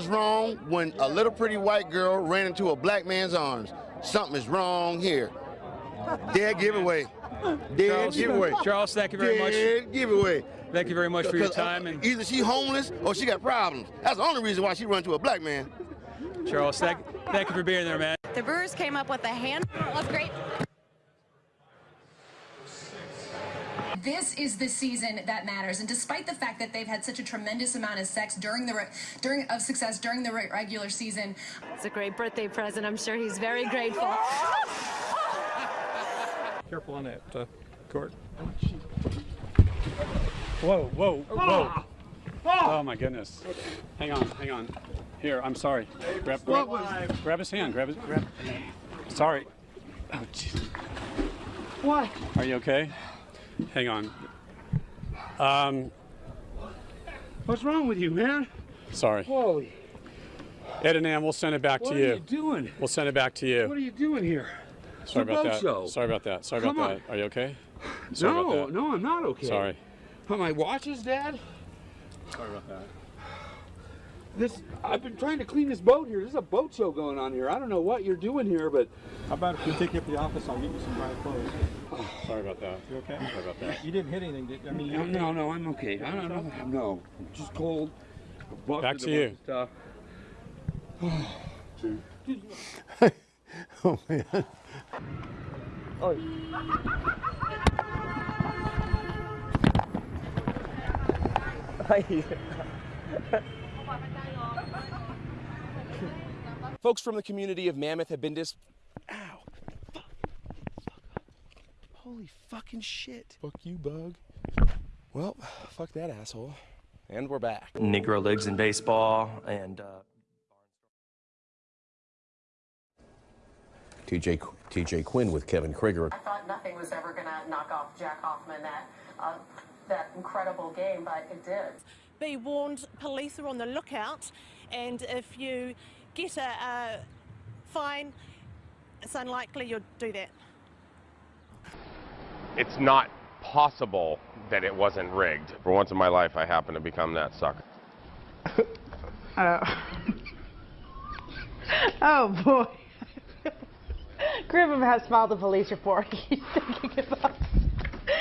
something was wrong when a little pretty white girl ran into a black man's arms. Something is wrong here. Dead giveaway. Dead Charles, giveaway. Charles, thank you very much. Dead giveaway. Thank you very much for your uh, time. And Either she homeless or she got problems. That's the only reason why she run to a black man. Charles, thank, thank you for being there, man. The Brewers came up with a handful of great This is the season that matters, and despite the fact that they've had such a tremendous amount of sex during the re- during of success during the re- regular season, It's a great birthday present. I'm sure he's very grateful. Careful on that, uh, Court. Whoa, whoa, whoa. Oh, my goodness. Hang on, hang on. Here, I'm sorry. Grab, grab, grab his hand. Grab his. Grab. Sorry. Oh, jeez. What? Are you okay? Hang on. Um, What's wrong with you, man? sorry. Holy. Ed and Ann, we'll send it back What to you. What are you. doing? We'll send it back to you. What are you doing here? Sorry about that. show. Sorry about that. Sorry Come about on. that. Are you okay? Sorry no, no, I'm not okay. Sorry. Are my watches, Dad? Sorry about that. This I've been trying to clean this boat here. There's a boat show going on here. I don't know what you're doing here, but How about if we take you up to the office, I'll get you some dry clothes. Sorry about that. You okay? Sorry about that. You didn't hit anything, did I mean, you no, no, no, I'm okay. I don't know. No, I'm just cold. Busted Back to you. Stuff. Oh man. Oh, Folks from the community of Mammoth have been dis. Ow. Fuck. Holy fucking shit. Fuck you, bug. Well, fuck that asshole. And we're back. Negro Leagues in baseball and uh, TJ, TJ Quinn with Kevin Krieger. I thought nothing was ever going to knock off Jack Hoffman that uh, that incredible game, but it did. Be warned police are on the lookout and if you get a, a fine it's unlikely you'll do that It's not possible that it wasn't rigged. For once in my life, I happen to become that sucker. Oh. oh boy. Griffin has filed a police report. He's thinking about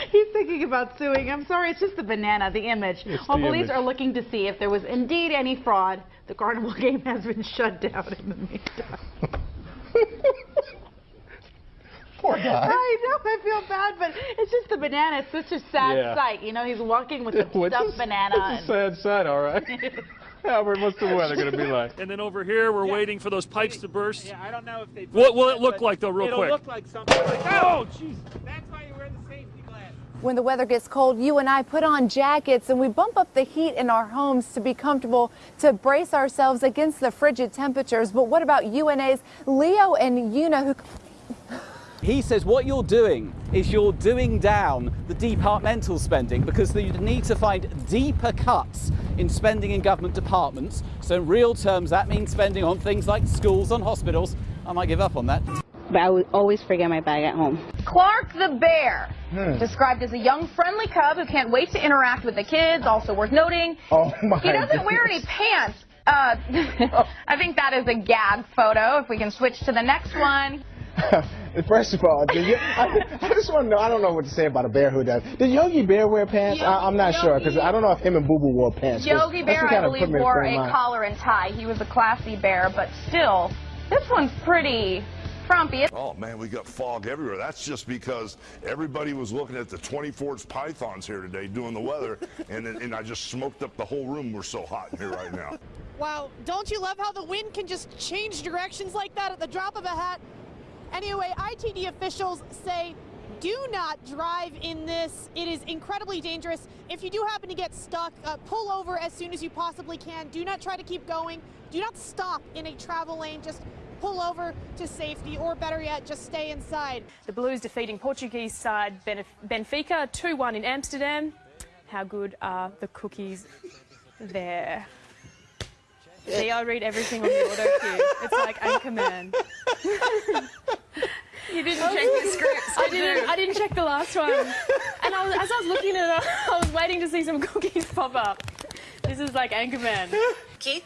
he's thinking about suing. I'm sorry, it's just the banana, the image. It's While the police image. are looking to see if there was indeed any fraud, the carnival game has been shut down in the meantime. Poor guy. I know, I feel bad, but it's just the banana. It's such a sad Yeah. sight. You know, he's walking with the What's stuffed this- banana. It's a sad sight, all right. Albert, what's the weather going to be like? And then over here, we're waiting for those pipes to burst. Yeah, I don't know if they. What will it look like, though, real It'll quick? look like something like. Oh, jeez. That's why you wear the safety glass. When the weather gets cold, you and I put on jackets and we bump up the heat in our homes to be comfortable, to brace ourselves against the frigid temperatures. But what about UNA's Leo and Una who He says what you're doing is you're doing down the departmental spending because you need to find deeper cuts in spending in government departments. So in real terms, that means spending on things like schools, on hospitals. I might give up on that. But I would always forget my bag at home. Clark the bear, Hmm. described as a young, friendly cub who can't wait to interact with the kids. Also worth noting, Oh my he doesn't wear any pants. Uh, I think that is a gag photo. If we can switch to the next one. First of all, did you, I, I just want to know. I don't know what to say about a bear who does. Did Yogi Bear wear pants? I, I'm not sure because I don't know if him and Boo Boo wore pants. 'cause Yogi Bear, what I kinda believe, put me in wore a mind. collar and tie. He was a classy bear, but still, this one's pretty Oh man, we got fog everywhere. That's just because everybody was looking at the 24 pythons here today doing the weather, and and I just smoked up the whole room. We're so hot in here right now. wow don't you love how the wind can just change directions like that at the drop of a hat? Anyway ITD officials say do not drive in this. It is incredibly dangerous. If you do happen to get stuck uh, pull over as soon as you possibly can. Do not try to keep going. Do not stop in a travel lane. Just pull over to safety or better yet just stay inside The Blues defeating Portuguese side Benef- Benfica 2-1 in Amsterdam. How good are the cookies there? See, I read everything on the auto cue. It's like Anchorman. You didn't check the scripts. I did you? didn't. I didn't check the last one. And I was, as I was looking at it, I was waiting to see some cookies pop up. This is like Anchorman. Keith,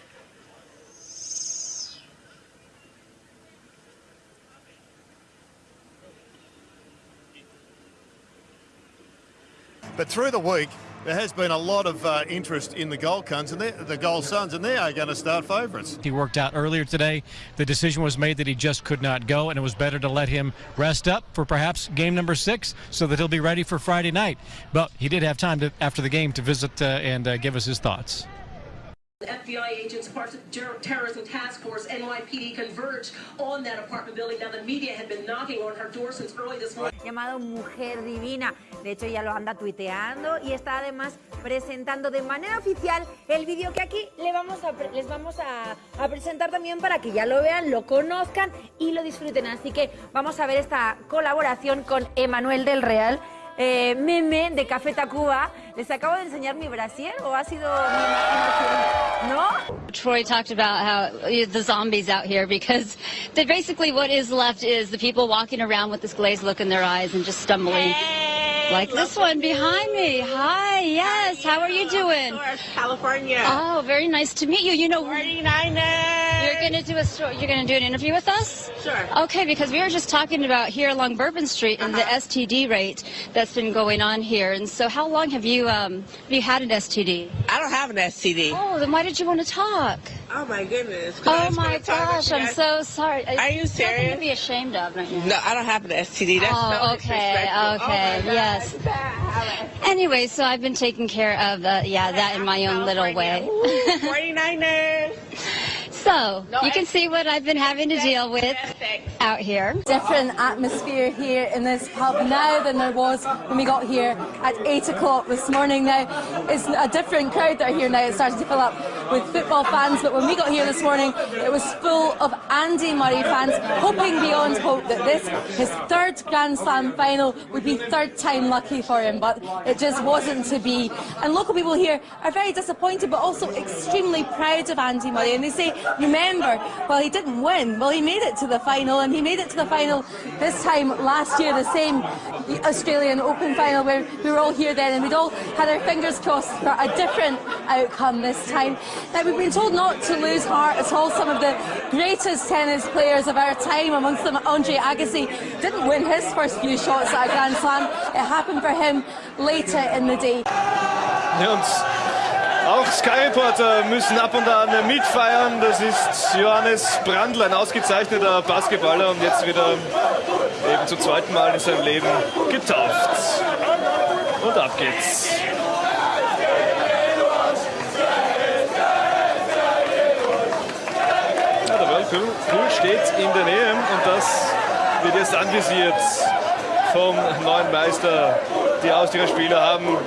But through the week, there has been a lot of uh, interest in the Gold Suns, and the Gold Suns, and they are going to start favourites. He worked out earlier today. The decision was made that he just could not go, and it was better to let him rest up for perhaps game number six so that he'll be ready for Friday night. But he did have time to, after the game to visit uh, and uh, give us his thoughts. FBI agents, parts of Ter- terrorism task force, NYPD on that apartment building. Now, the media had been knocking on her door since early this morning. llamado Mujer Divina. De hecho, ya lo anda tuiteando y está además presentando de manera oficial el vídeo que aquí le vamos a les vamos a, a presentar también para que ya lo vean, lo conozcan y lo disfruten. Así que vamos a ver esta colaboración con Emanuel del Real. Eh, meme de Café Tacuba. ¿Les acabo de enseñar mi brasier o ha sido mi imaginación? ¿No? Troy talked about how uh, the zombies out here because they basically what is left is the people walking around with this glazed look in their eyes and just stumbling. like this one behind me. Hi, yes. How are you doing? California. Oh, very nice to meet you. You know, 49ers. You're gonna do a story. You're gonna do an interview with us. Sure. Okay, because we were just talking about here along Bourbon Street and the STD rate that's been going on here. And so, how long have you um have you had an STD? I don't have an STD. Oh, then why did you want to talk? Oh my goodness. Oh my gosh, I'm so sorry. Are you Nothing serious? to be ashamed of right now. No, I don't have an STD. That's oh, so okay, okay, Oh yes. Anyway, so I've been taking care of, uh, yeah, that in my own little way. 49ers. so, you can see what I've been having to deal with out here. different atmosphere here in this pub now than there was when we got here at 8 o'clock this morning. Now, it's a different crowd that are here now. It's starting to fill up with football fans, but when we got here this morning, it was full of Andy Murray fans, hoping beyond hope that this, his third Grand Slam final, would be third time lucky for him, but it just wasn't to be. And local people here are very disappointed, but also extremely proud of Andy Murray. And they say, remember, well, he didn't win. Well, he made it to the final, and he made it to the final this time last year, the same Australian Open final where we were all here then, and we'd all had our fingers crossed for a different outcome this time. Now, we've been told not to lose heart at all. Some of the greatest tennis players of our time, amongst them Andre Agassi, didn't win his first few shots at a Grand Slam. It happened for him later in the day. Und auch Sky Reporter müssen ab und an mitfeiern. Das ist Johannes Brandl, ein ausgezeichneter Basketballer und jetzt wieder eben zum zweiten Mal in seinem Leben getauft. Und ab geht's. Ja, der Whirlpool Pool steht in der Nähe und das wird jetzt anvisiert vom neuen Meister. Die Austria Spieler haben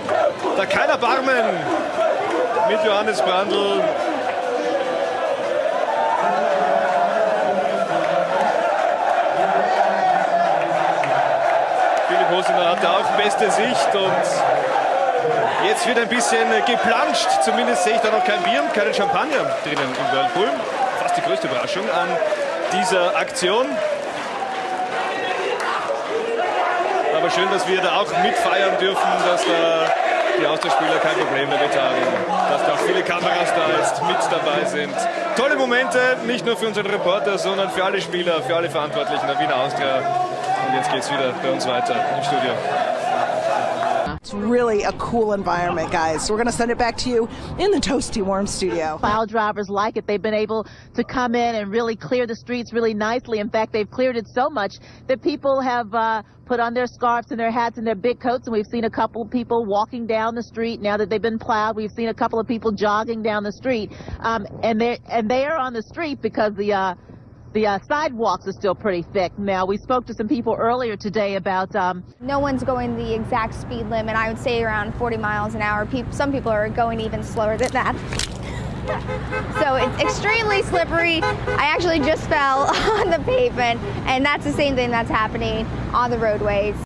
da kein Erbarmen mit Johannes Brandl. Philipp Hosiner hatte auch beste Sicht und jetzt wird ein bisschen geplanscht. Zumindest sehe ich da noch kein Bier und keinen Champagner drinnen im Whirlpool. Fast die größte Überraschung an dieser Aktion. Aber schön, dass wir da auch mitfeiern dürfen, dass da die Austauschspieler kein Problem damit haben. Dass da viele Kameras da jetzt mit dabei sind. Tolle Momente, nicht nur für unseren Reporter, sondern für alle Spieler, für alle Verantwortlichen der Wiener Austria. Und jetzt geht's wieder bei uns weiter im Studio. Really a cool environment, guys. So we're going to send it back to you in the Toasty Warm studio. Plow drivers like it. They've been able to come in and really clear the streets really nicely. In fact, they've cleared it so much that people have uh, put on their scarves and their hats and their big coats. And we've seen a couple of people walking down the street now that they've been plowed. We've seen a couple of people jogging down the street, um, and they and they are on the street because the. Uh, the uh, sidewalks are still pretty thick. Now, we spoke to some people earlier today about um, No one's going the exact speed limit. I would say around 40 miles an hour. Peop some people are going even slower than that. So it's extremely slippery. I actually just fell on the pavement, and that's the same thing that's happening on the roadways.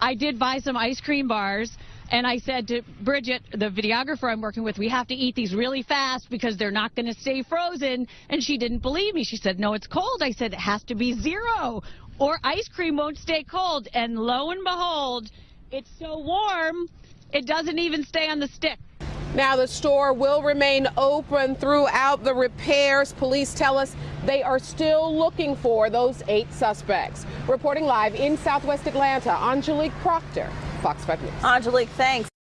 I did buy some ice cream bars. And I said to Bridget, the videographer I'm working with, we have to eat these really fast because they're not going to stay frozen. And she didn't believe me. She said, no, it's cold. I said, it has to be zero or ice cream won't stay cold. And lo and behold, it's so warm, it doesn't even stay on the stick. Now, the store will remain open throughout the repairs. Police tell us they are still looking for those eight suspects. Reporting live in southwest Atlanta, Angelique Proctor, Fox 5 News. Angelique, thanks.